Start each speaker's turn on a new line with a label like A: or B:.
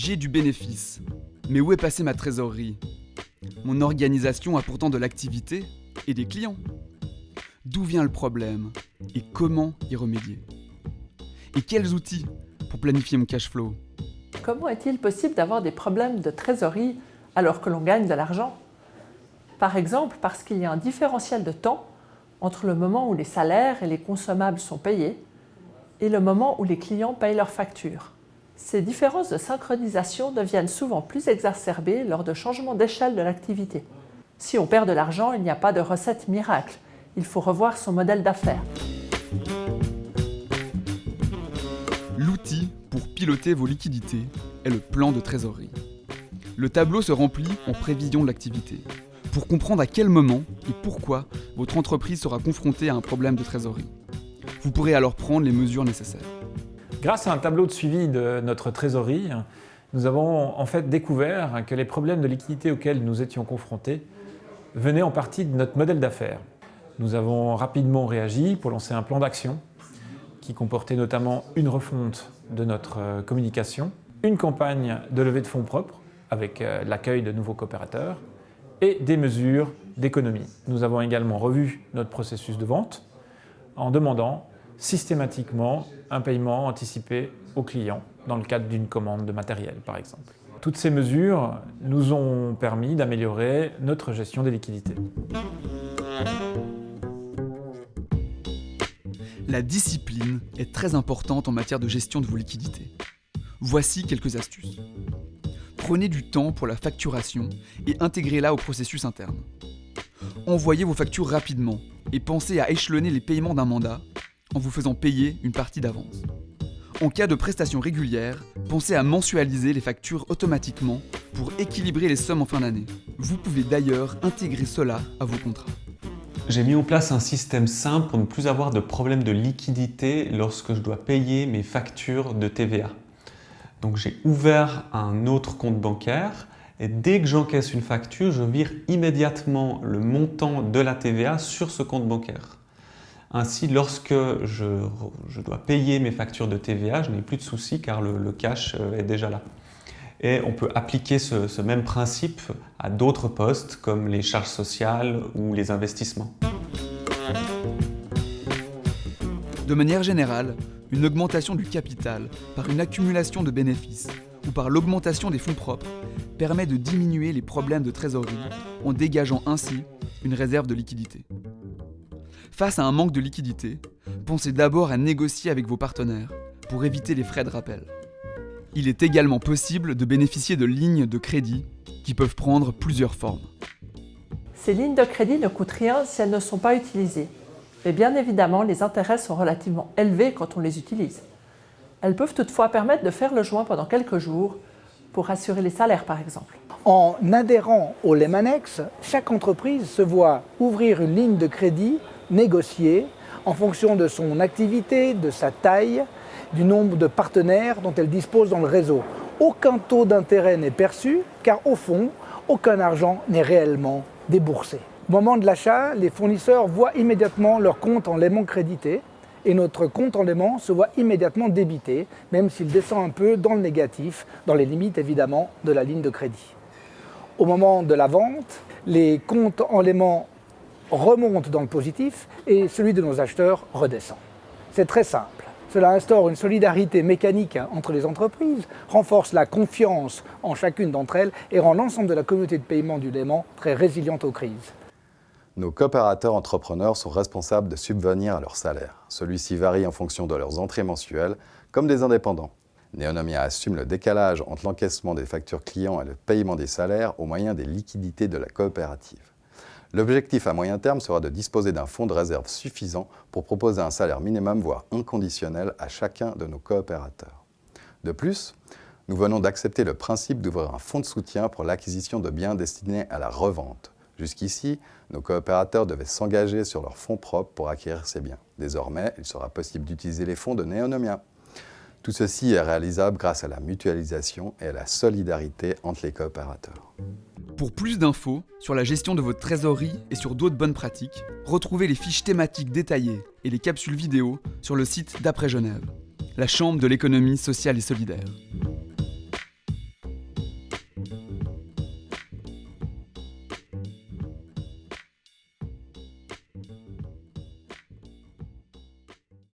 A: J'ai du bénéfice, mais où est passée ma trésorerie? Mon organisation a pourtant de l'activité et des clients. D'où vient le problème? Et comment y remédier? Et quels outils pour planifier mon cash flow?
B: Comment est-il possible d'avoir des problèmes de trésorerie alors que l'on gagne de l'argent? Par exemple, parce qu'il y a un différentiel de temps entre le moment où les salaires et les consommables sont payés et le moment où les clients payent leurs factures. Ces différences de synchronisation deviennent souvent plus exacerbées lors de changements d'échelle de l'activité. Si on perd de l'argent, il n'y a pas de recette miracle. Il faut revoir son modèle d'affaires.
A: L'outil pour piloter vos liquidités est le plan de trésorerie. Le tableau se remplit en prévision de l'activité, pour comprendre à quel moment et pourquoi votre entreprise sera confrontée à un problème de trésorerie. Vous pourrez alors prendre les mesures nécessaires.
C: Grâce à un tableau de suivi de notre trésorerie, nous avons en fait découvert que les problèmes de liquidité auxquels nous étions confrontés venaient en partie de notre modèle d'affaires. Nous avons rapidement réagi pour lancer un plan d'action qui comportait notamment une refonte de notre euh, communication, une campagne de levée de fonds propres avec euh, l'accueil de nouveaux coopérateurs et des mesures d'économie. Nous avons également revu notre processus de vente en demandant systématiquement un paiement anticipé aux clients dans le cadre d'une commande de matériel par exemple. Toutes ces mesures nous ont permis d'améliorer notre gestion des liquidités.
A: La discipline est très importante en matière de gestion de vos liquidités. Voici quelques astuces. Prenez du temps pour la facturation et intégrez-la au processus interne. Envoyez vos factures rapidement et pensez à échelonner les paiements d'un mandat en vous faisant payer une partie d'avance. En cas de prestation régulière, pensez à mensualiser les factures automatiquement pour équilibrer les sommes en fin d'année. Vous pouvez d'ailleurs intégrer cela à vos contrats.
D: J'ai mis en place un système simple pour ne plus avoir de problème de liquidité lorsque je dois payer mes factures de TVA. Donc j'ai ouvert un autre compte bancaire et dès que j'encaisse une facture, je vire immédiatement le montant de la TVA sur ce compte bancaire. Ainsi, lorsque je, dois payer mes factures de TVA, je n'ai plus de soucis car le, cash euh, est déjà là. Et on peut appliquer ce, même principe à d'autres postes comme les charges sociales ou les investissements.
A: De manière générale, une augmentation du capital par une accumulation de bénéfices ou par l'augmentation des fonds propres permet de diminuer les problèmes de trésorerie en dégageant ainsi une réserve de liquidité. Face à un manque de liquidité, pensez d'abord à négocier avec vos partenaires pour éviter les frais de rappel. Il est également possible de bénéficier de lignes de crédit qui peuvent prendre plusieurs formes.
B: Ces lignes de crédit ne coûtent rien si elles ne sont pas utilisées. Mais bien évidemment, les intérêts sont relativement élevés quand on les utilise. Elles peuvent toutefois permettre de faire le joint pendant quelques jours pour assurer les salaires par exemple.
E: En adhérant au Lemanex, chaque entreprise se voit ouvrir une ligne de crédit négocier en fonction de son activité, de sa taille, du nombre de partenaires dont elle dispose dans le réseau. Aucun taux d'intérêt n'est perçu car au fond, aucun argent n'est réellement déboursé. Au moment de l'achat, les fournisseurs voient immédiatement leur compte en l'aimant crédité et notre compte en l'aimant se voit immédiatement débité, même s'il descend un peu dans le négatif, dans les limites évidemment de la ligne de crédit. Au moment de la vente, les comptes en l'aimant remonte dans le positif et celui de nos acheteurs redescend. C'est très simple. Cela instaure une solidarité mécanique entre les entreprises, renforce la confiance en chacune d'entre elles et rend l'ensemble de la communauté de paiement du Léman très résiliente aux crises.
F: Nos coopérateurs entrepreneurs sont responsables de subvenir à leur salaire. Celui-ci varie en fonction de leurs entrées mensuelles, comme des indépendants. Neonomia assume le décalage entre l'encaissement des factures clients et le paiement des salaires au moyen des liquidités de la coopérative. L'objectif à moyen terme sera de disposer d'un fonds de réserve suffisant pour proposer un salaire minimum, voire inconditionnel, à chacun de nos coopérateurs. De plus, nous venons d'accepter le principe d'ouvrir un fonds de soutien pour l'acquisition de biens destinés à la revente. Jusqu'ici, nos coopérateurs devaient s'engager sur leurs fonds propres pour acquérir ces biens. Désormais, il sera possible d'utiliser les fonds de Neonomia. Tout ceci est réalisable grâce à la mutualisation et à la solidarité entre les coopérateurs.
A: Pour plus d'infos sur la gestion de votre trésorerie et sur d'autres bonnes pratiques, retrouvez les fiches thématiques détaillées et les capsules vidéo sur le site d'Après Genève, la Chambre de l'économie sociale et solidaire.